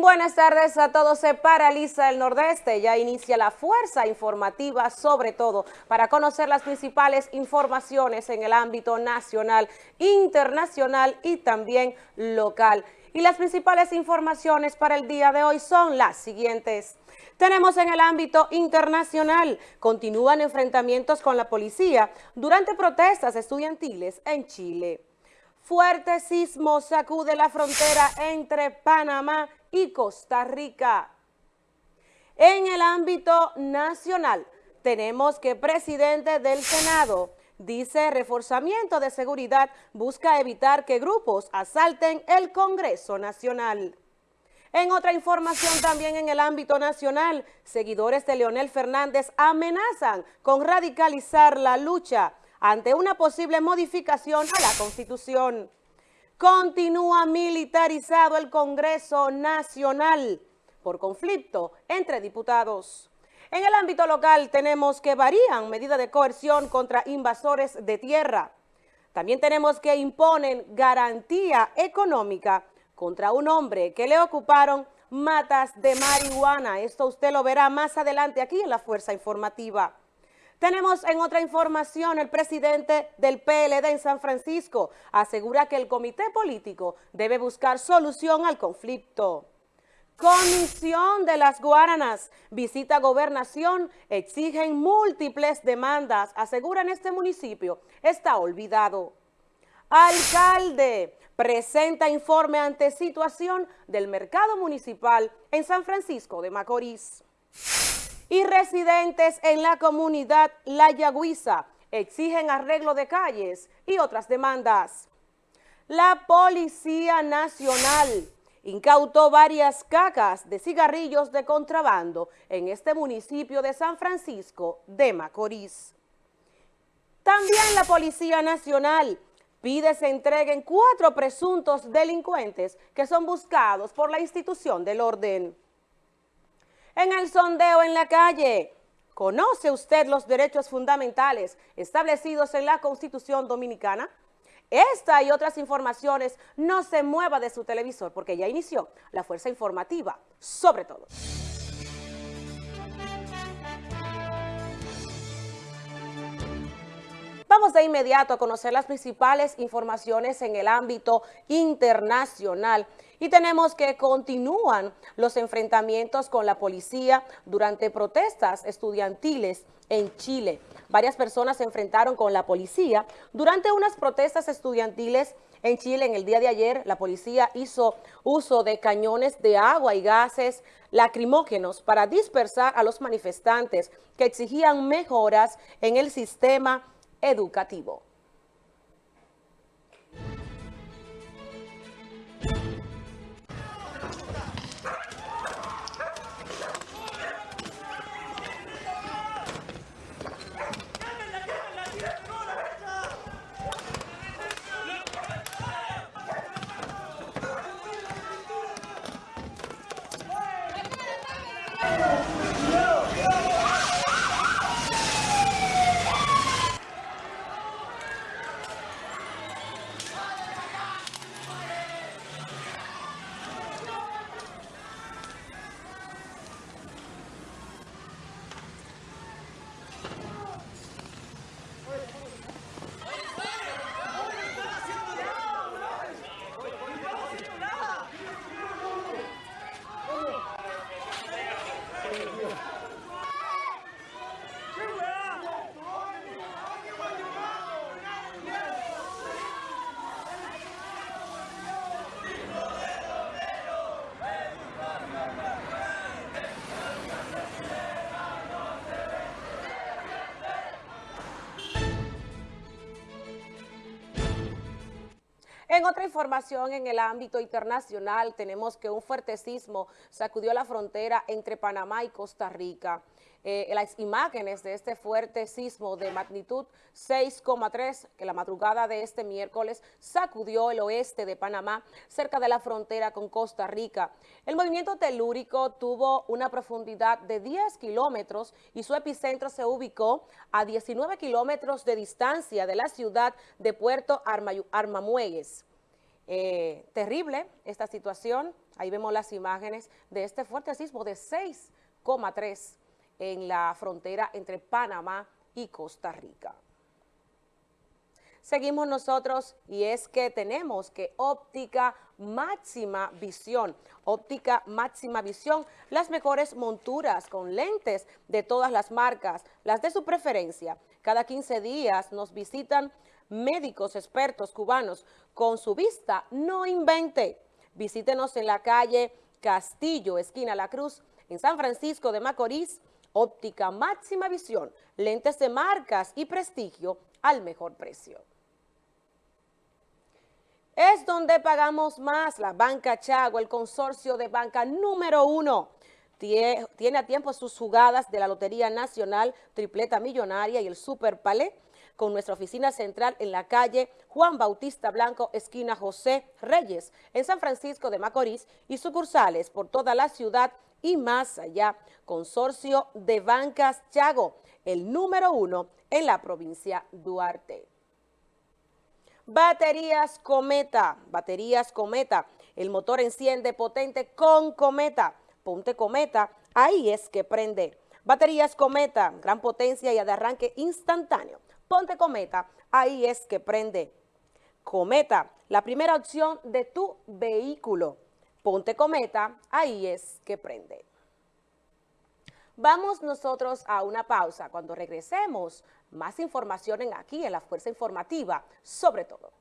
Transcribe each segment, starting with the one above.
Buenas tardes a todos. Se paraliza el Nordeste. Ya inicia la fuerza informativa, sobre todo para conocer las principales informaciones en el ámbito nacional, internacional y también local. Y las principales informaciones para el día de hoy son las siguientes. Tenemos en el ámbito internacional, continúan enfrentamientos con la policía durante protestas estudiantiles en Chile. Fuerte sismo sacude la frontera entre Panamá y Costa Rica. En el ámbito nacional, tenemos que presidente del Senado dice reforzamiento de seguridad busca evitar que grupos asalten el Congreso Nacional. En otra información también en el ámbito nacional, seguidores de Leonel Fernández amenazan con radicalizar la lucha ante una posible modificación a la Constitución. Continúa militarizado el Congreso Nacional por conflicto entre diputados. En el ámbito local tenemos que varían medidas de coerción contra invasores de tierra. También tenemos que imponen garantía económica contra un hombre que le ocuparon matas de marihuana. Esto usted lo verá más adelante aquí en la Fuerza Informativa. Tenemos en otra información, el presidente del PLD en San Francisco asegura que el comité político debe buscar solución al conflicto. Comisión de las Guaranas, visita gobernación, exigen múltiples demandas, aseguran este municipio, está olvidado. Alcalde, presenta informe ante situación del mercado municipal en San Francisco de Macorís. Y residentes en la comunidad La Yagüiza exigen arreglo de calles y otras demandas. La Policía Nacional incautó varias cacas de cigarrillos de contrabando en este municipio de San Francisco de Macorís. También la Policía Nacional pide se entreguen cuatro presuntos delincuentes que son buscados por la institución del orden. En el sondeo en la calle, ¿conoce usted los derechos fundamentales establecidos en la Constitución Dominicana? Esta y otras informaciones no se mueva de su televisor porque ya inició la fuerza informativa, sobre todo. Vamos de inmediato a conocer las principales informaciones en el ámbito internacional y tenemos que continúan los enfrentamientos con la policía durante protestas estudiantiles en Chile. Varias personas se enfrentaron con la policía durante unas protestas estudiantiles en Chile. En el día de ayer, la policía hizo uso de cañones de agua y gases lacrimógenos para dispersar a los manifestantes que exigían mejoras en el sistema educativo. Otra información en el ámbito internacional tenemos que un fuerte sismo sacudió la frontera entre Panamá y Costa Rica. Eh, las imágenes de este fuerte sismo de magnitud 6,3 que la madrugada de este miércoles sacudió el oeste de Panamá cerca de la frontera con Costa Rica. El movimiento telúrico tuvo una profundidad de 10 kilómetros y su epicentro se ubicó a 19 kilómetros de distancia de la ciudad de Puerto Armamuegues. Eh, terrible esta situación. Ahí vemos las imágenes de este fuerte sismo de 6,3 en la frontera entre Panamá y Costa Rica. Seguimos nosotros y es que tenemos que óptica máxima visión, óptica máxima visión, las mejores monturas con lentes de todas las marcas, las de su preferencia. Cada 15 días nos visitan médicos expertos cubanos con su vista, no invente. Visítenos en la calle Castillo, esquina La Cruz, en San Francisco de Macorís, óptica máxima visión, lentes de marcas y prestigio al mejor precio. Es donde pagamos más la Banca Chago, el consorcio de banca número uno. Tiene a tiempo sus jugadas de la Lotería Nacional, Tripleta Millonaria y el Super Palé con nuestra oficina central en la calle Juan Bautista Blanco, esquina José Reyes, en San Francisco de Macorís y sucursales por toda la ciudad y más allá. Consorcio de Bancas Chago, el número uno en la provincia Duarte. Baterías Cometa, baterías Cometa, el motor enciende potente con Cometa, ponte Cometa, ahí es que prende. Baterías Cometa, gran potencia y de arranque instantáneo. Ponte Cometa, ahí es que prende. Cometa, la primera opción de tu vehículo. Ponte Cometa, ahí es que prende. Vamos nosotros a una pausa. Cuando regresemos, más información en aquí en la Fuerza Informativa, sobre todo.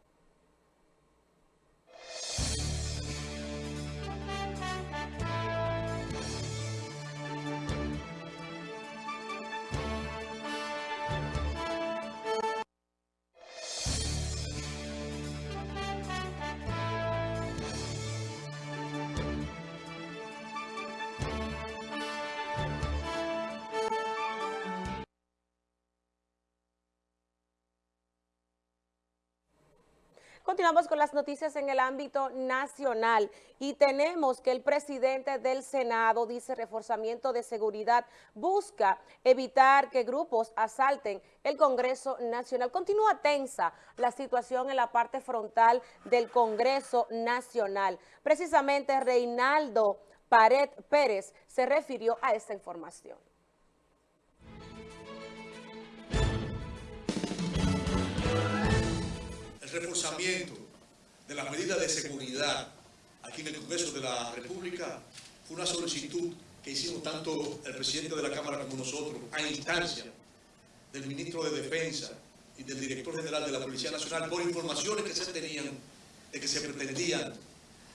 Continuamos con las noticias en el ámbito nacional y tenemos que el presidente del Senado dice reforzamiento de seguridad busca evitar que grupos asalten el Congreso Nacional. Continúa tensa la situación en la parte frontal del Congreso Nacional. Precisamente Reinaldo Pared Pérez se refirió a esta información. Reforzamiento de las medidas de seguridad aquí en el Congreso de la República fue una solicitud que hicimos tanto el presidente de la Cámara como nosotros a instancia del ministro de Defensa y del director general de la Policía Nacional por informaciones que se tenían de que se pretendían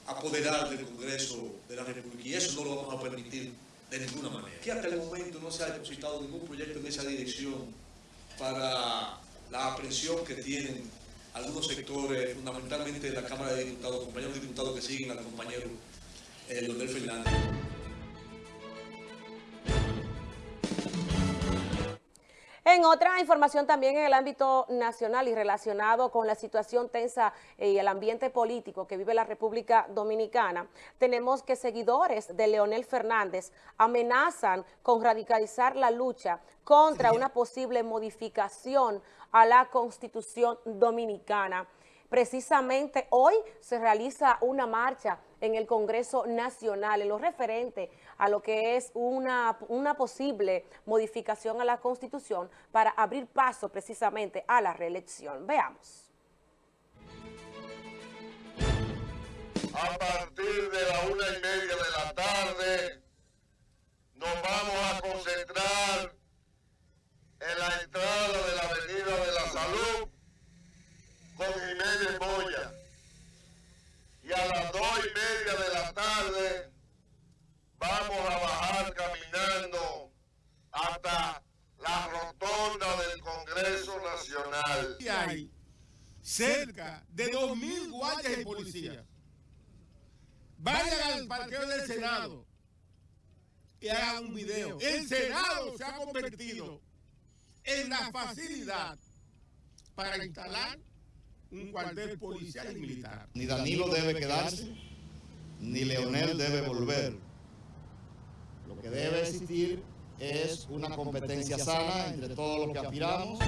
apoderar del Congreso de la República y eso no lo vamos a permitir de ninguna manera. Que hasta el momento no se ha depositado ningún proyecto en esa dirección para la aprehensión que tienen algunos sectores, fundamentalmente la Cámara de Diputados, compañeros diputados que siguen al compañero eh, Leonel Fernández. En otra información también en el ámbito nacional y relacionado con la situación tensa y el ambiente político que vive la República Dominicana, tenemos que seguidores de Leonel Fernández amenazan con radicalizar la lucha contra una posible modificación a la Constitución Dominicana. Precisamente hoy se realiza una marcha en el Congreso Nacional en lo referente a lo que es una, una posible modificación a la Constitución para abrir paso precisamente a la reelección. Veamos. A partir de la una y media de la tarde nos vamos a concentrar en la entrada de la Avenida de la Salud con Jiménez Moya. Y a las dos y media de la tarde vamos a bajar caminando hasta la rotonda del Congreso Nacional. Y hay cerca de 2.000 guardias y policías. Vayan al parqueo del Senado y hagan un video. El Senado se ha convertido en la facilidad para instalar un cuartel policial y militar. Ni Danilo debe quedarse, ni Leonel debe volver. Lo que debe existir es una competencia sana entre todos los que aspiramos.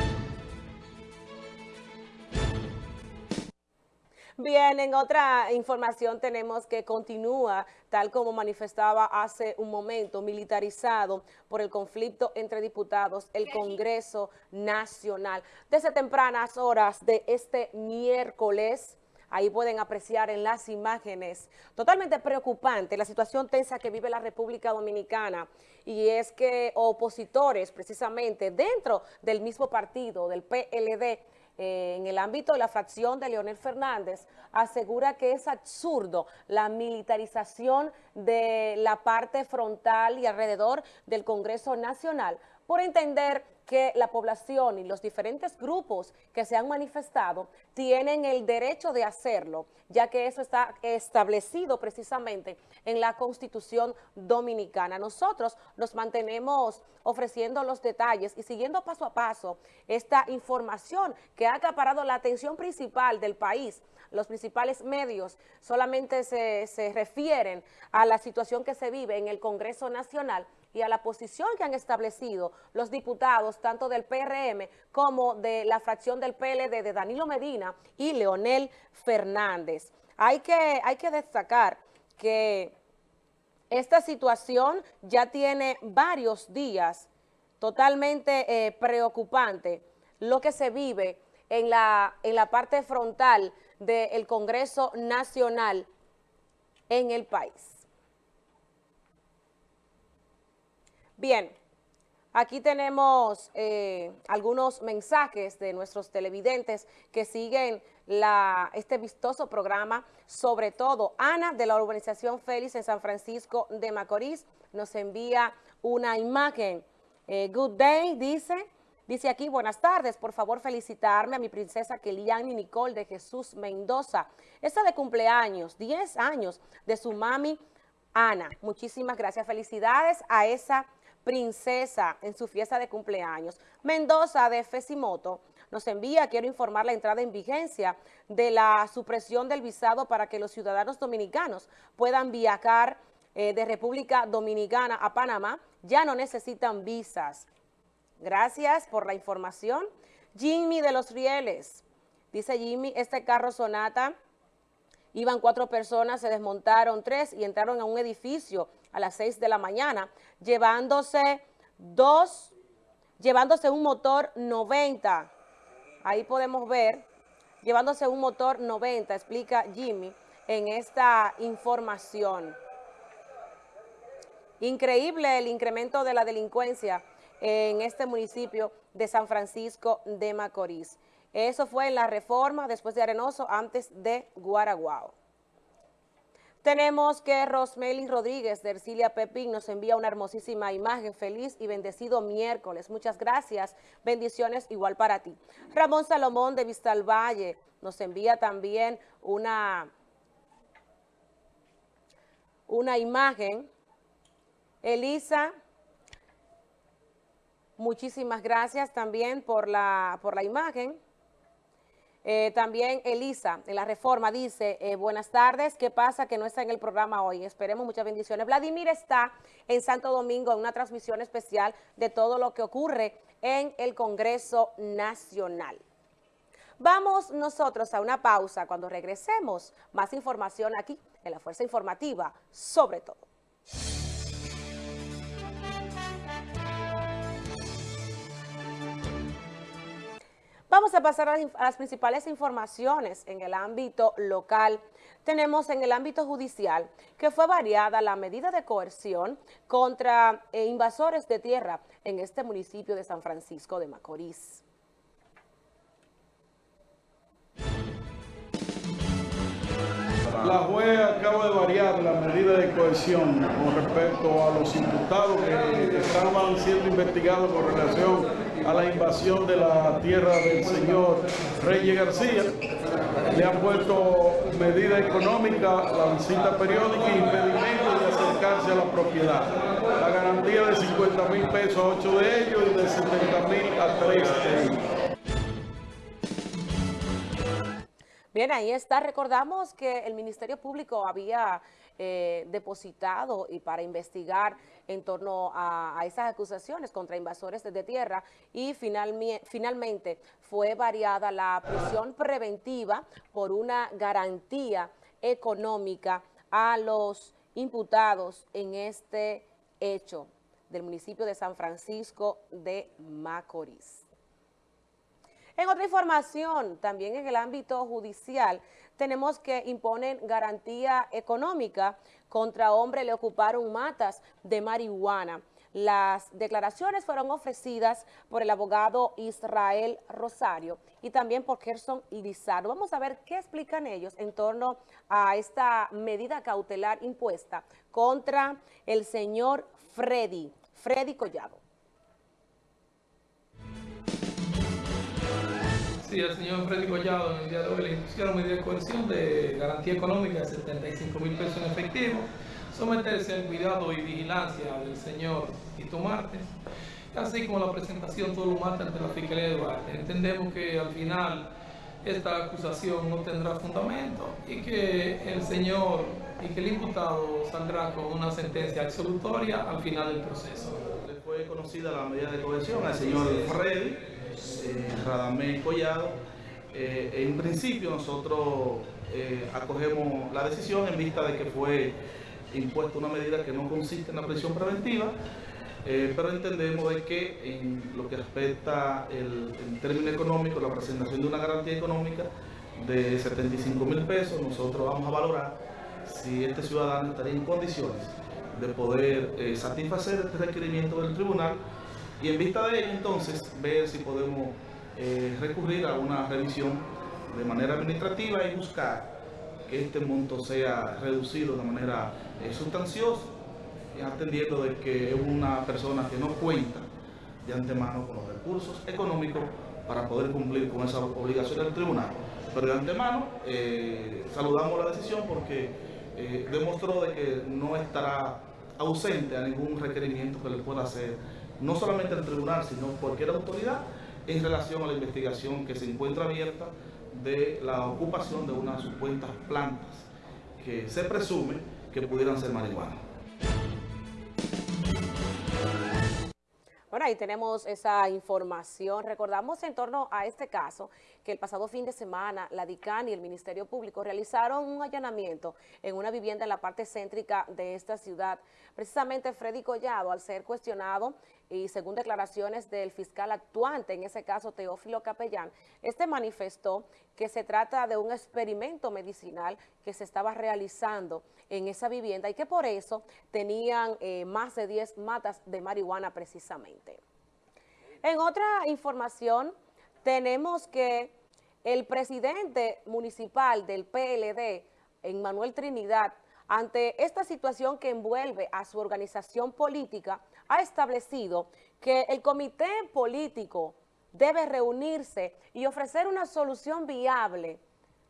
Bien, en otra información tenemos que continúa, tal como manifestaba hace un momento, militarizado por el conflicto entre diputados, el Congreso Nacional. Desde tempranas horas de este miércoles, ahí pueden apreciar en las imágenes, totalmente preocupante la situación tensa que vive la República Dominicana. Y es que opositores precisamente dentro del mismo partido, del PLD, eh, en el ámbito de la fracción de Leonel Fernández, asegura que es absurdo la militarización de la parte frontal y alrededor del Congreso Nacional por entender que la población y los diferentes grupos que se han manifestado tienen el derecho de hacerlo, ya que eso está establecido precisamente en la Constitución Dominicana. Nosotros nos mantenemos ofreciendo los detalles y siguiendo paso a paso esta información que ha acaparado la atención principal del país. Los principales medios solamente se, se refieren a la situación que se vive en el Congreso Nacional y a la posición que han establecido los diputados tanto del PRM como de la fracción del PLD de Danilo Medina y Leonel Fernández. Hay que, hay que destacar que esta situación ya tiene varios días totalmente eh, preocupante lo que se vive en la, en la parte frontal del Congreso Nacional en el país. Bien, aquí tenemos eh, algunos mensajes de nuestros televidentes que siguen este vistoso programa, sobre todo Ana de la urbanización Félix en San Francisco de Macorís nos envía una imagen. Eh, good day, dice, dice aquí, buenas tardes, por favor felicitarme a mi princesa Keliani Nicole de Jesús Mendoza. Esta de cumpleaños, 10 años de su mami Ana. Muchísimas gracias, felicidades a esa princesa en su fiesta de cumpleaños. Mendoza de Fesimoto nos envía, quiero informar la entrada en vigencia de la supresión del visado para que los ciudadanos dominicanos puedan viajar eh, de República Dominicana a Panamá, ya no necesitan visas. Gracias por la información. Jimmy de los Rieles, dice Jimmy, este carro Sonata, iban cuatro personas, se desmontaron tres y entraron a un edificio a las 6 de la mañana, llevándose dos, llevándose un motor 90. Ahí podemos ver, llevándose un motor 90, explica Jimmy en esta información. Increíble el incremento de la delincuencia en este municipio de San Francisco de Macorís. Eso fue en la reforma después de Arenoso, antes de Guaraguao. Tenemos que Rosmeli Rodríguez de Ercilia Pepín nos envía una hermosísima imagen. Feliz y bendecido miércoles. Muchas gracias. Bendiciones igual para ti. Ramón Salomón de Vistal Valle nos envía también una, una imagen. Elisa, muchísimas gracias también por la, por la imagen. Eh, también Elisa, en la reforma, dice, eh, buenas tardes, ¿qué pasa que no está en el programa hoy? Esperemos muchas bendiciones. Vladimir está en Santo Domingo en una transmisión especial de todo lo que ocurre en el Congreso Nacional. Vamos nosotros a una pausa. Cuando regresemos, más información aquí en la Fuerza Informativa, sobre todo. Vamos a pasar a las principales informaciones en el ámbito local. Tenemos en el ámbito judicial que fue variada la medida de coerción contra eh, invasores de tierra en este municipio de San Francisco de Macorís. La juez acaba de variar la medida de cohesión con respecto a los imputados que estaban siendo investigados con relación a la invasión de la tierra del señor Reyes García. Le han puesto medida económica, la visita periódica y impedimento de acercarse a la propiedad. La garantía de 50 mil pesos a 8 de ellos y de 70 mil a 3 de ellos. Bien, ahí está. Recordamos que el Ministerio Público había eh, depositado y para investigar en torno a, esas acusaciones contra invasores de tierra y finalmente fue variada la prisión preventiva por una garantía económica a los imputados en este hecho del municipio de San Francisco de Macorís. En otra información, también en el ámbito judicial, tenemos que imponen garantía económica contra hombre le ocuparon matas de marihuana. Las declaraciones fueron ofrecidas por el abogado Israel Rosario y también por Gerson Lizardo. Vamos a ver qué explican ellos en torno a esta medida cautelar impuesta contra el señor Freddy, Freddy Collado. Sí, el señor Freddy Collado en el día de hoy le impusieron medida de coerción de garantía económica de 75 mil pesos en efectivo, someterse al cuidado y vigilancia del señor Tito Martes, así como la presentación todo lo martes ante la Fiscalía de Duarte. Entendemos que al final esta acusación no tendrá fundamento y que el señor y que el imputado saldrá con una sentencia absolutoria al final del proceso. Le fue conocida la medida de coerción al señor Freddy Radamés Collado. Eh, en principio nosotros eh, acogemos la decisión en vista de que fue impuesta una medida que no consiste en la prisión preventiva, pero entendemos de que en lo que respecta el, término económico, la presentación de una garantía económica de 75 mil pesos, nosotros vamos a valorar si este ciudadano estaría en condiciones de poder satisfacer este requerimiento del tribunal y en vista de ello entonces ver si podemos eh, recurrir a una revisión de manera administrativa y buscar que este monto sea reducido de manera eh, sustanciosa, atendiendo de que es una persona que no cuenta de antemano con los recursos económicos para poder cumplir con esa obligación del tribunal. Pero de antemano eh, saludamos la decisión porque demostró de que no estará ausente a ningún requerimiento que le pueda hacer no solamente el tribunal, sino cualquier autoridad en relación a la investigación que se encuentra abierta de la ocupación de unas supuestas plantas que se presume que pudieran ser marihuana. Bueno, ahí tenemos esa información. Recordamos en torno a este caso que el pasado fin de semana la DICAN y el Ministerio Público realizaron un allanamiento en una vivienda en la parte céntrica de esta ciudad. Precisamente Freddy Collado, al ser cuestionado y según declaraciones del fiscal actuante, en ese caso Teófilo Capellán, este manifestó que se trata de un experimento medicinal que se estaba realizando en esa vivienda y que por eso tenían eh, más de 10 matas de marihuana precisamente. En otra información, tenemos que el presidente municipal del PLD, Manuel Trinidad, ante esta situación que envuelve a su organización política, ha establecido que el comité político debe reunirse y ofrecer una solución viable,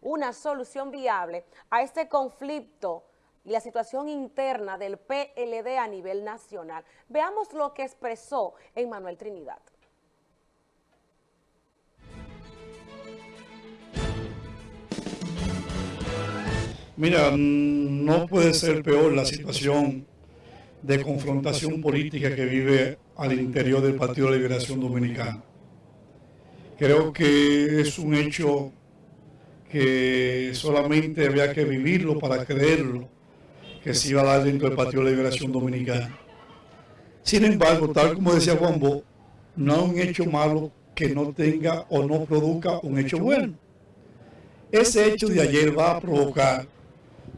una solución viable a este conflicto y la situación interna del PLD a nivel nacional. Veamos lo que expresó Manuel Trinidad. Mira, no puede ser peor la situación de confrontación política que vive al interior del Partido de Liberación Dominicana. Creo que es un hecho que solamente había que vivirlo para creerlo, que se iba a dar dentro del Partido de Liberación Dominicana. Sin embargo, tal como decía Juan Bo, no hay un hecho malo que no tenga o no produzca un hecho bueno. Ese hecho de ayer va a provocar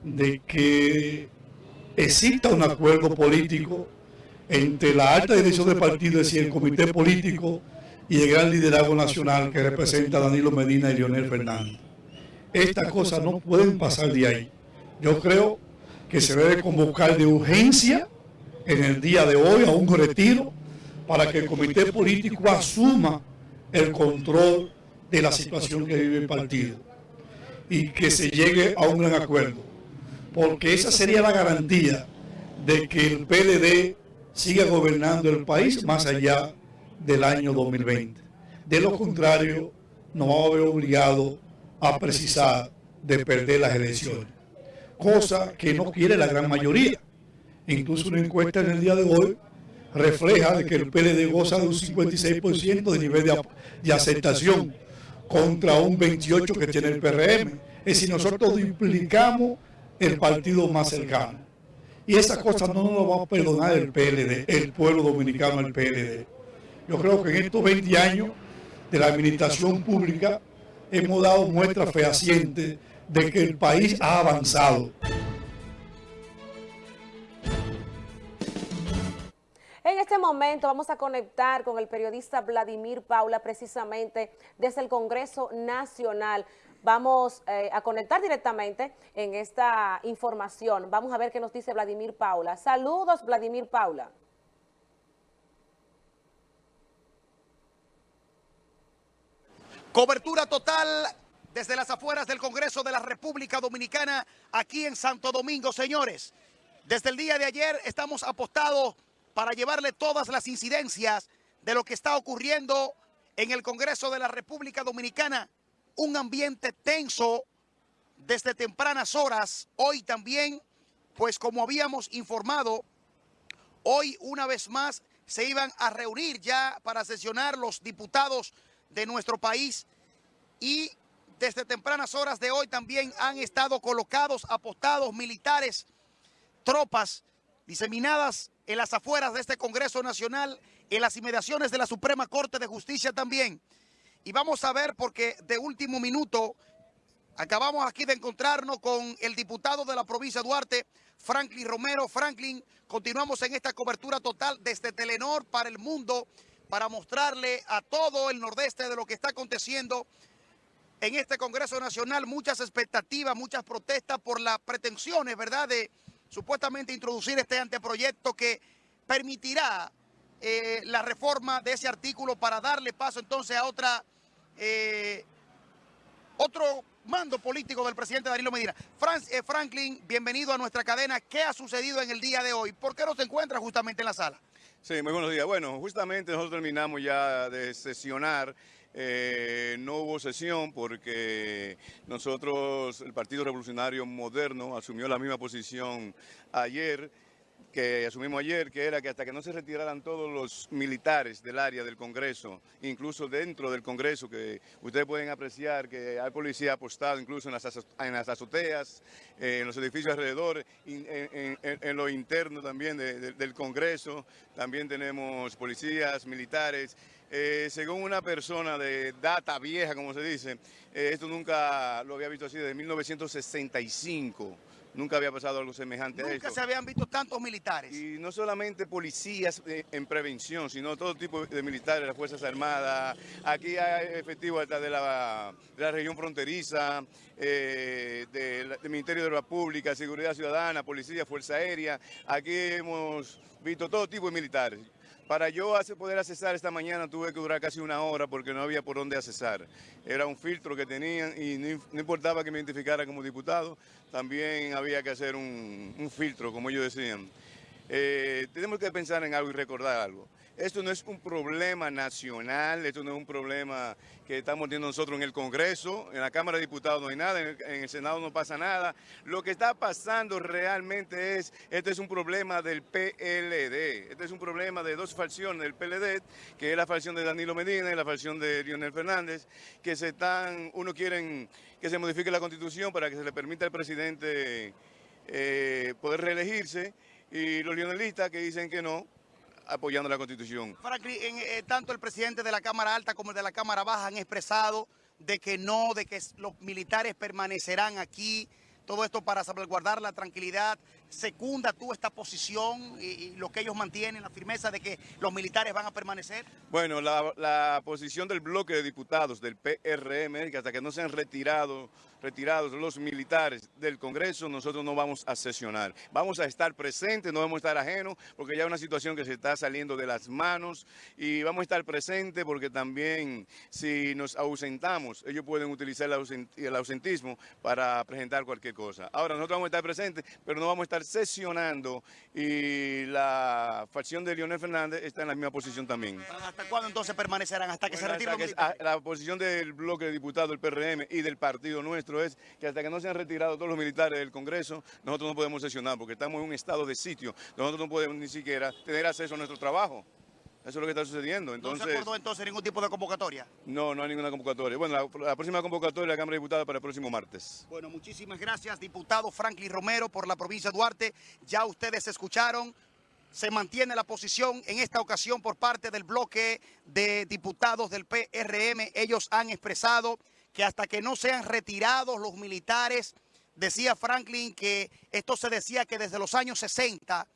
de que exista un acuerdo político entre la alta dirección del partido, es decir, el comité político y el gran liderazgo nacional que representa Danilo Medina y Leonel Fernández. Estas cosas no pueden pasar de ahí. Yo creo que se debe convocar de urgencia en el día de hoy a un retiro para que el comité político asuma el control de la situación que vive el partido y que se llegue a un gran acuerdo porque esa sería la garantía de que el PLD siga gobernando el país más allá del año 2020. De lo contrario, nos vamos a ver obligados a precisar de perder las elecciones, cosa que no quiere la gran mayoría. Incluso una encuesta en el día de hoy refleja de que el PLD goza de un 56% de nivel de, de, aceptación contra un 28% que tiene el PRM. Es decir, nosotros duplicamos el partido más cercano. Y esa cosa no nos lo va a perdonar el PLD, el pueblo dominicano, el PLD. Yo creo que en estos 20 años de la administración pública hemos dado muestra fehaciente de que el país ha avanzado. En este momento vamos a conectar con el periodista Vladimir Paula precisamente desde el Congreso Nacional. Vamos eh, a conectar directamente en esta información. Vamos a ver qué nos dice Vladimir Paula. Saludos, Vladimir Paula. Cobertura total desde las afueras del Congreso de la República Dominicana, aquí en Santo Domingo, señores. Desde el día de ayer estamos apostados para llevarle todas las incidencias de lo que está ocurriendo en el Congreso de la República Dominicana. Un ambiente tenso desde tempranas horas. Hoy también, pues como habíamos informado, hoy una vez más se iban a reunir ya para sesionar los diputados de nuestro país y desde tempranas horas de hoy también han estado colocados, apostados militares, tropas diseminadas en las afueras de este Congreso Nacional, en las inmediaciones de la Suprema Corte de Justicia también. Y vamos a ver porque de último minuto acabamos aquí de encontrarnos con el diputado de la provincia Duarte, Franklin Romero. Franklin, continuamos en esta cobertura total desde Telenor para el mundo para mostrarle a todo el nordeste de lo que está aconteciendo en este Congreso Nacional. Muchas expectativas, muchas protestas por las pretensiones, ¿verdad?, de supuestamente introducir este anteproyecto que permitirá eh, la reforma de ese artículo para darle paso entonces a otra eh, otro mando político del presidente Danilo Medina. Eh, Franklin, bienvenido a nuestra cadena. ¿Qué ha sucedido en el día de hoy? ¿Por qué no se encuentra justamente en la sala? Sí, muy buenos días. Bueno, justamente nosotros terminamos ya de sesionar. Eh, no hubo sesión porque nosotros, el Partido Revolucionario Moderno, asumió la misma posición ayer que asumimos ayer, que era que hasta que no se retiraran todos los militares del área del Congreso, incluso dentro del Congreso, que ustedes pueden apreciar que hay policía apostado incluso en las, en azoteas, eh, en los edificios alrededor, en, lo interno también del Congreso, también tenemos policías, militares, eh, según una persona de data vieja, como se dice, eh, esto nunca lo había visto así desde 1965. Nunca había pasado algo semejante a esto. Nunca se habían visto tantos militares. Y no solamente policías eh, en prevención, sino todo tipo de militares, las Fuerzas Armadas. Aquí hay efectivos de la, de la región fronteriza, eh, del, Ministerio de la Pública, Seguridad Ciudadana, Policía, Fuerza Aérea. Aquí hemos visto todo tipo de militares. Para yo poder accesar esta mañana tuve que durar casi una hora porque no había por dónde accesar. Era un filtro que tenían y no, importaba que me identificara como diputado, también había que hacer un, filtro, como ellos decían. Eh, tenemos que pensar en algo y recordar algo. Esto no es un problema nacional, esto no es un problema que estamos teniendo nosotros en el Congreso, en la Cámara de Diputados no hay nada, en el, Senado no pasa nada. Lo que está pasando realmente es, este es un problema del PLD, este es un problema de dos facciones del PLD, que es la facción de Danilo Medina y la facción de Lionel Fernández, que se están, uno quieren que se modifique la Constitución para que se le permita al presidente eh, poder reelegirse, y los lionelistas que dicen que no, apoyando la Constitución. Franklin, eh, tanto el presidente de la Cámara Alta como el de la Cámara Baja han expresado de que no, de que los militares permanecerán aquí, todo esto para salvaguardar la tranquilidad. ¿Secunda tú esta posición y, lo que ellos mantienen, la firmeza de que los militares van a permanecer? Bueno, la, posición del bloque de diputados del PRM, que hasta que no se han retirado retirados los militares del Congreso, nosotros no vamos a sesionar. Vamos a estar presentes, no vamos a estar ajenos, porque ya es una situación que se está saliendo de las manos y vamos a estar presentes porque también si nos ausentamos, ellos pueden utilizar el ausentismo para presentar cualquier cosa. Ahora, nosotros vamos a estar presentes, pero no vamos a estar estar sesionando y la facción de Leonel Fernández está en la misma posición también. ¿Hasta cuándo entonces permanecerán? ¿Hasta que se retiren la posición del bloque de diputados del PRM y del partido nuestro es que hasta que no se han retirado todos los militares del Congreso, nosotros no podemos sesionar porque estamos en un estado de sitio. Nosotros no podemos ni siquiera tener acceso a nuestro trabajo. Eso es lo que está sucediendo. ¿No Entonces, se acordó entonces ningún tipo de convocatoria? no, no hay ninguna convocatoria. Bueno, la, la próxima convocatoria de la Cámara de Diputados para el próximo martes. Bueno, muchísimas gracias, diputado Franklin Romero, por la provincia de Duarte. Ya ustedes escucharon, se mantiene la posición en esta ocasión por parte del bloque de diputados del PRM. Ellos han expresado que hasta que no sean retirados los militares, decía Franklin que esto se decía que desde los años 60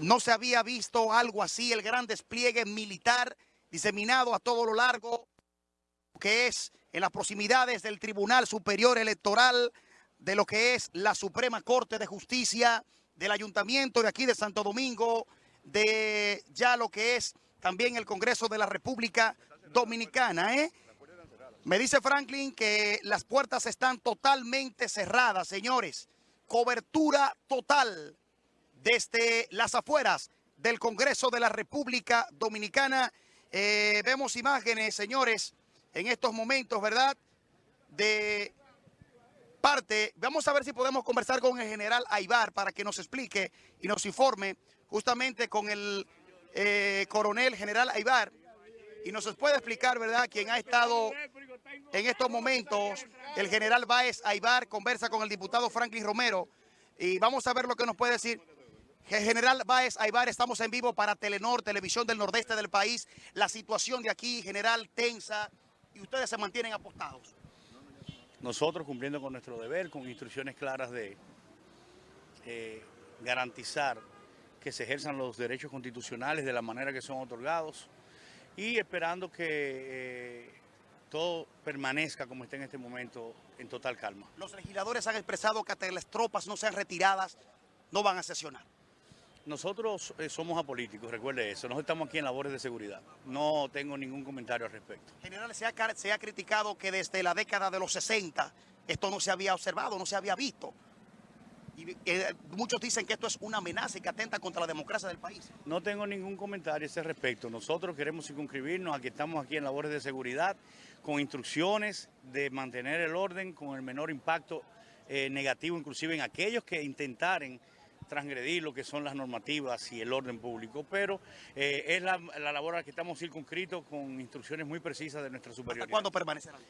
no se había visto algo así, el gran despliegue militar diseminado a todo lo largo que es en las proximidades del Tribunal Superior Electoral, de lo que es la Suprema Corte de Justicia, del Ayuntamiento de aquí de Santo Domingo, de ya lo que es también el Congreso de la República Dominicana. ¿eh? Me dice Franklin que las puertas están totalmente cerradas, señores. Cobertura total desde las afueras del Congreso de la República Dominicana. Eh, vemos imágenes, señores, en estos momentos, ¿verdad? De parte, vamos a ver si podemos conversar con el general Aibar para que nos explique y nos informe justamente con el eh, coronel general Aibar y nos puede explicar, ¿verdad?, quién ha estado en estos momentos. El general Báez Aibar conversa con el diputado Franklin Romero y vamos a ver lo que nos puede decir. General Báez Aibar, estamos en vivo para Telenor, Televisión del Nordeste del país. La situación de aquí, general, tensa y ustedes se mantienen apostados. Nosotros cumpliendo con nuestro deber, con instrucciones claras de eh, garantizar que se ejerzan los derechos constitucionales de la manera que son otorgados y esperando que eh, todo permanezca como está en este momento en total calma. Los legisladores han expresado que hasta que las tropas no sean retiradas, no van a sesionar. Nosotros eh, somos apolíticos, recuerde eso, nosotros estamos aquí en labores de seguridad. No tengo ningún comentario al respecto. General, se ha, car- se ha criticado que desde la década de los 60 esto no se había observado, no se había visto. Y eh, muchos dicen que esto es una amenaza y que atenta contra la democracia del país. No tengo ningún comentario a ese respecto. Nosotros queremos circunscribirnos a que estamos aquí en labores de seguridad con instrucciones de mantener el orden con el menor impacto eh, negativo, inclusive en aquellos que intentaren transgredir lo que son las normativas y el orden público, pero eh, es la, la labor a la que estamos circunscritos con instrucciones muy precisas de nuestra superioridad. ¿Cuándo permanecerán?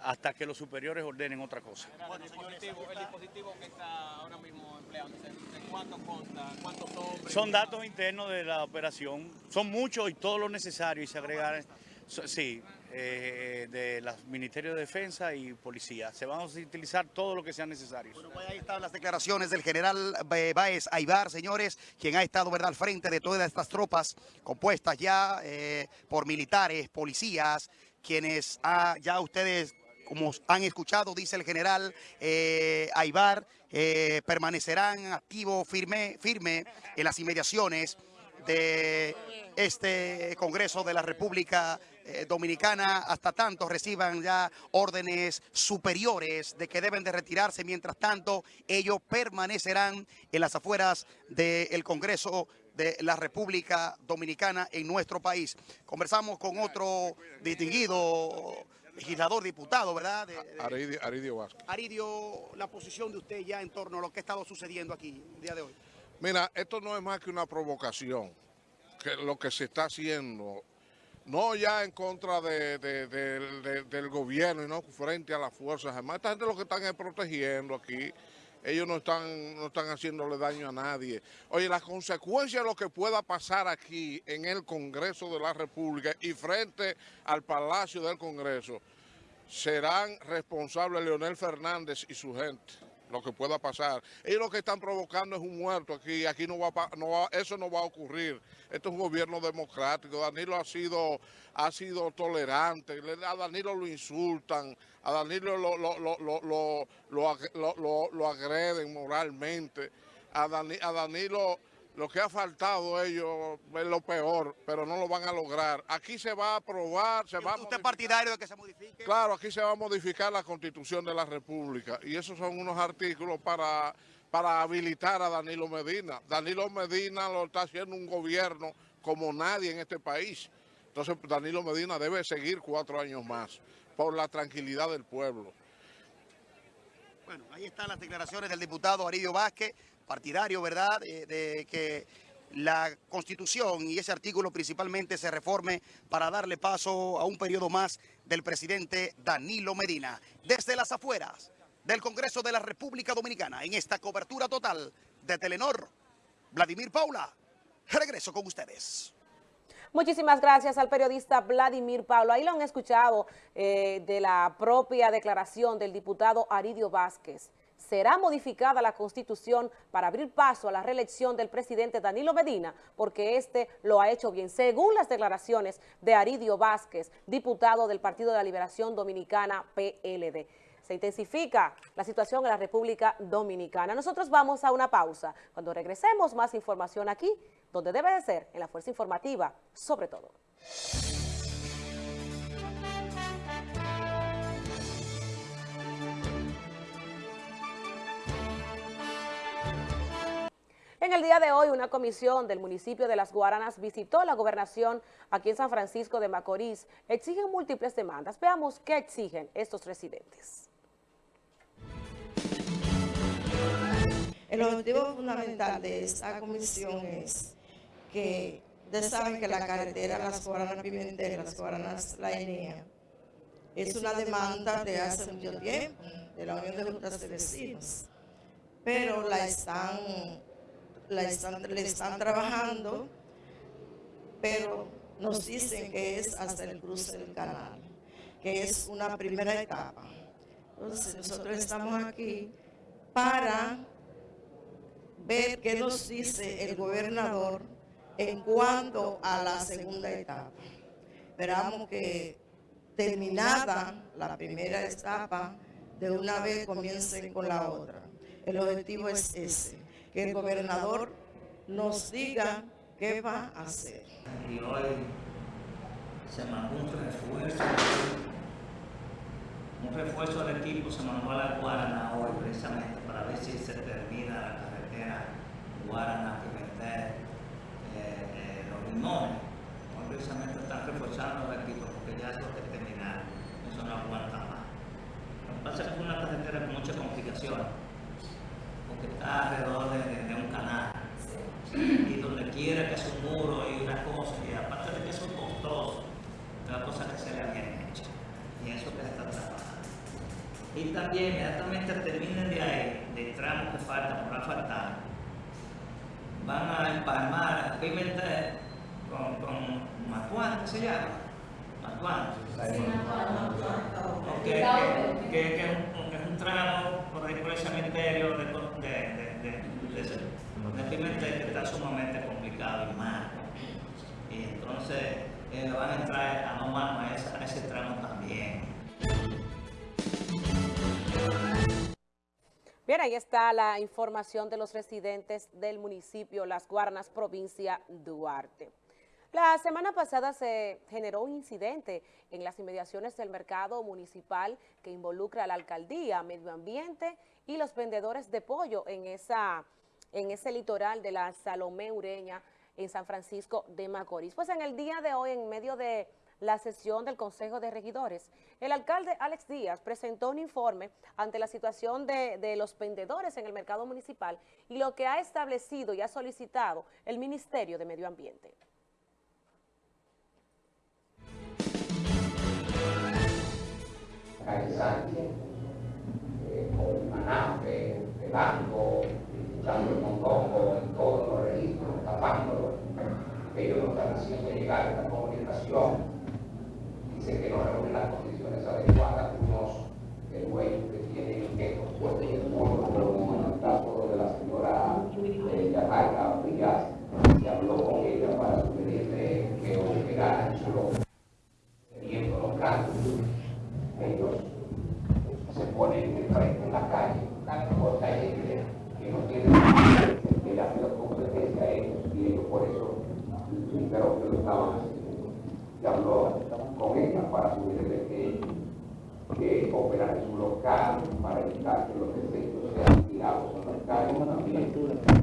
Hasta que los superiores ordenen otra cosa. el, dispositivo, el dispositivo que está ahora mismo empleándose, ¿de cuánto consta? ¿Cuántos hombres? Son datos internos de la operación, son muchos y todo lo necesario y se agregan, so- sí, eh, de los Ministerios de Defensa y Policía. Se van a utilizar todo lo que sea necesario. Ahí están las declaraciones del general Ba- Báez Aibar, señores, quien ha estado ¿verdad? al frente de todas estas tropas compuestas ya eh, por militares, policías, quienes ya ustedes, como han escuchado, dice el general eh, Aibar, eh, permanecerán activos, firme, firme en las inmediaciones de este Congreso de la República eh, Dominicana hasta tanto reciban ya órdenes superiores de que deben de retirarse. Mientras tanto, ellos permanecerán en las afueras del Congreso de la República Dominicana en nuestro país. Conversamos con otro distinguido legislador, diputado, ¿verdad? De- de- Aridio, Aridio Vázquez. Aridio, la posición de usted ya en torno a lo que ha estado sucediendo aquí el día de hoy. Mira, esto no es más que una provocación, que lo que se está haciendo, no ya en contra de- de- de- de- del gobierno y no frente a las fuerzas armadas. Esta gente lo que están es protegiendo aquí. Ellos no están, no están haciéndole daño a nadie. Oye, las consecuencias de lo que pueda pasar aquí en el Congreso de la República y frente al Palacio del Congreso, serán responsables Leonel Fernández y su gente, lo que pueda pasar. Ellos lo que están provocando es un muerto aquí, aquí no va, no va- eso no va a ocurrir. Esto es un gobierno democrático, Danilo ha sido, ha sido tolerante, Le- a Danilo lo insultan, a Danilo lo, lo, lo, lo, lo, lo ag- lo- lo- lo agreden moralmente, a, a Danilo... Lo que ha faltado ellos es lo peor, pero no lo van a lograr. Aquí se va a aprobar, se va a ¿Usted es partidario de que se modifique? Claro, aquí se va a modificar la constitución de la República y esos son unos artículos para, para habilitar a Danilo Medina. Danilo Medina lo está haciendo un gobierno como nadie en este país. Entonces Danilo Medina debe seguir cuatro años más por la tranquilidad del pueblo. Bueno, ahí están las declaraciones del diputado Aridio Vázquez, partidario, ¿verdad?, de, que la Constitución y ese artículo principalmente se reforme para darle paso a un periodo más del presidente Danilo Medina. Desde las afueras del Congreso de la República Dominicana, en esta cobertura total de Telenor, Vladimir Paula, regreso con ustedes. Muchísimas gracias al periodista Vladimir Pablo. Ahí lo han escuchado eh, de la propia declaración del diputado Aridio Vázquez. ¿Será modificada la Constitución para abrir paso a la reelección del presidente Danilo Medina? Porque este lo ha hecho bien, según las declaraciones de Aridio Vázquez, diputado del Partido de la Liberación Dominicana, PLD se intensifica la situación en la República Dominicana. Nosotros vamos a una pausa. Cuando regresemos, más información aquí, donde debe de ser, en la Fuerza Informativa, sobre todo. En el día de hoy, una comisión del municipio de Las Guaranas visitó la gobernación aquí en San Francisco de Macorís. Exigen múltiples demandas. Veamos qué exigen estos residentes. El objetivo fundamental de esta comisión es que ustedes saben que la carretera Las Guaranas Pimentel, Las Guaranas La Enea, es una demanda de hace mucho tiempo de la Unión de Juntas de Vecinos, pero la están, la están, le están trabajando, pero nos dicen que es hasta el cruce del canal, que es una primera etapa. Entonces nosotros estamos aquí para ver qué nos dice el gobernador en cuanto a la segunda etapa. Esperamos que terminada la primera etapa, de una vez comiencen con la otra. El objetivo es ese, que el gobernador nos diga qué va a hacer. Y hoy se mandó un refuerzo, un refuerzo del equipo se mandó a la Guarana hoy precisamente para ver si se termina la Guarana, Pimentel, eh, eh, los limones. precisamente están reforzando el equipo porque ya que terminar, eso no aguanta más. Lo que pasa es es una carretera con muchas complicaciones, porque está alrededor de, un canal. Y donde quiera que es un muro y una cosa, y aparte de que eso es costoso, es una cosa que se le bien hecha. Y eso que se está trabajando. Y también inmediatamente terminen de ahí, de tramos que faltan por asfaltar, van a empalmar a Pimentel con, con Matuán, ¿qué se llama? Matuán. Sí, Matuán, que, que, que, que, es un, que es un tramo por ahí por el cementerio de, de Pimentel que está sumamente complicado y mal. Y entonces eh, van a entrar a no a, ese, a ese tramo también. Bien, ahí está la información de los residentes del municipio Las Guarnas, provincia Duarte. La semana pasada se generó un incidente en las inmediaciones del mercado municipal que involucra a la alcaldía, medio ambiente y los vendedores de pollo en, esa, en ese litoral de la Salomé Ureña en San Francisco de Macorís. Pues en el día de hoy, en medio de la sesión del Consejo de Regidores. El alcalde Alex Díaz presentó un informe ante la situación de, los vendedores en el mercado municipal y lo que ha establecido y ha solicitado el Ministerio de Medio Ambiente. Eh, con Pelanco, escuchando el montongo en todos los registros, tapándolo, que ellos no están haciendo llegar esta comunicación. Que no reúnen las condiciones adecuadas, unos el dueño que tiene estos puestos en el mundo, como en el caso de la señora eh, Yajaira Frías, se habló con ella para sugerirle que operara en su local, teniendo los casos, ellos se ponen de frente en la calle, porque hay gente que no tiene que le hace la competencia a ellos, y ellos por eso, pero que lo estaban haciendo. Se habló con ella para sugerirle que, que operar en su local para evitar que los desechos sean retirados en las calles también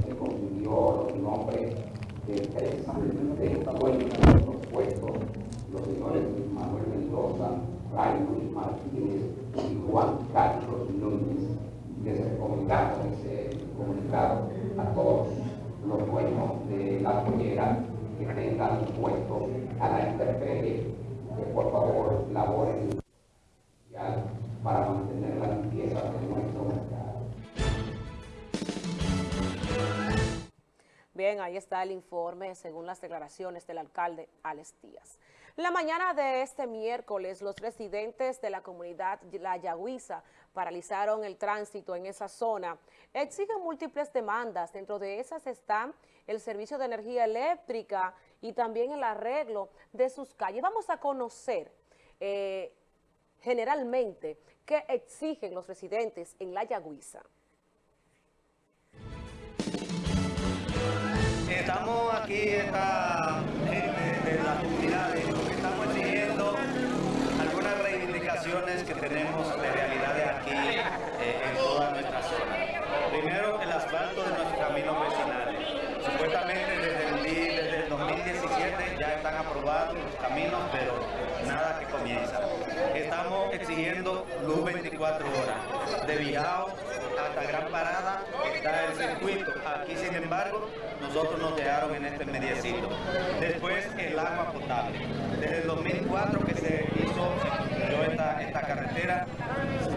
se consiguió los nombres de tres dueños de los puestos, los señores Manuel Mendoza, Raymond Martínez y Juan Carlos Núñez, recomendaron ese comunicado a todos los dueños de la pollera que tengan puesto a la intemperie, que por favor laboren para mantener la limpieza de nuestro mercado. Bien, ahí está el informe según las declaraciones del alcalde Alex Díaz. La mañana de este miércoles, los residentes de la comunidad La Yagüiza paralizaron el tránsito en esa zona. Exigen múltiples demandas, dentro de esas están el servicio de energía eléctrica y también el arreglo de sus calles. Vamos a conocer eh, generalmente qué exigen los residentes en La Yagüiza. Estamos aquí, gente de las comunidades, lo que estamos exigiendo algunas que tenemos de realidades aquí eh, en toda nuestra zona. Primero, el asfalto de nuestros caminos vecinales. Supuestamente desde el, desde el 2017 ya están aprobados los caminos, pero nada que comienza. Estamos exigiendo luz 24 horas, de Bijao hasta Gran Parada está el circuito. Aquí, sin embargo, nosotros nos dejaron en este mediecito. Después, el agua potable. Desde el 2004 que se esta, carretera,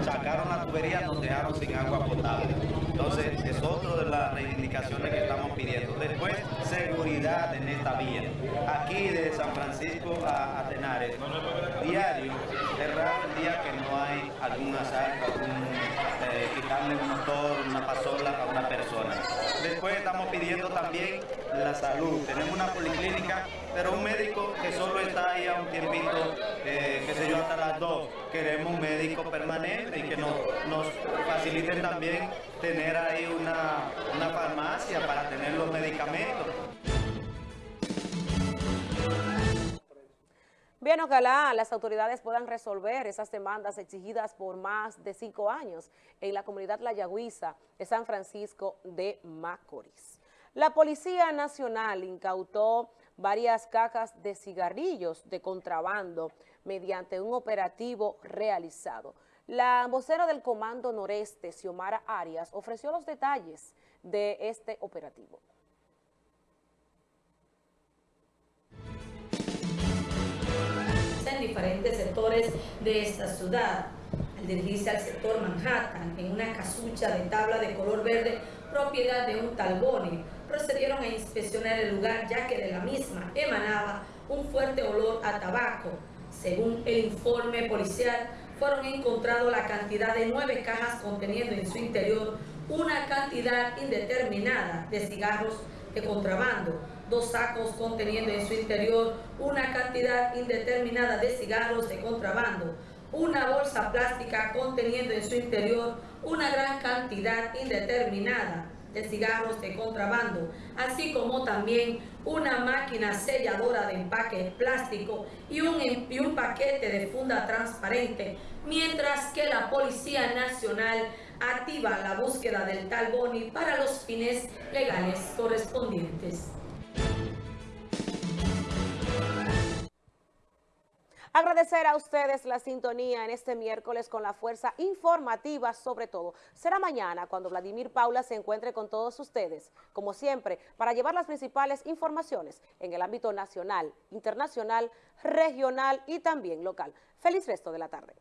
sacaron la tubería, nos dejaron sin agua potable. Entonces, es otra de las reivindicaciones que estamos pidiendo. Después, seguridad en esta vía. Aquí de San Francisco a, a Tenares, diario, es raro el día que no hay algún asalto, algún, eh, quitarle un motor, una pasola. Después estamos pidiendo también la salud. Tenemos una policlínica, pero un médico que solo está ahí a un tiempito, eh, qué sé yo, hasta las dos. Queremos un médico permanente y que nos, nos faciliten también tener ahí una, una farmacia para tener los medicamentos. Bien, ojalá las autoridades puedan resolver esas demandas exigidas por más de cinco años en la comunidad La Yagüiza de San Francisco de Macorís. La Policía Nacional incautó varias cajas de cigarrillos de contrabando mediante un operativo realizado. La vocera del Comando Noreste, Xiomara Arias, ofreció los detalles de este operativo. En diferentes sectores de esta ciudad. Al dirigirse al sector Manhattan, en una casucha de tabla de color verde, propiedad de un talbone, procedieron a inspeccionar el lugar ya que de la misma emanaba un fuerte olor a tabaco. Según el informe policial, fueron encontrados la cantidad de nueve cajas conteniendo en su interior una cantidad indeterminada de cigarros de contrabando, dos sacos conteniendo en su interior una cantidad indeterminada de cigarros de contrabando, una bolsa plástica conteniendo en su interior una gran cantidad indeterminada de cigarros de contrabando, así como también una máquina selladora de empaque plástico y un, y un paquete de funda transparente, mientras que la Policía Nacional activa la búsqueda del tal Boni para los fines legales correspondientes. Agradecer a ustedes la sintonía en este miércoles con la fuerza informativa sobre todo. Será mañana cuando Vladimir Paula se encuentre con todos ustedes, como siempre, para llevar las principales informaciones en el ámbito nacional, internacional, regional y también local. Feliz resto de la tarde.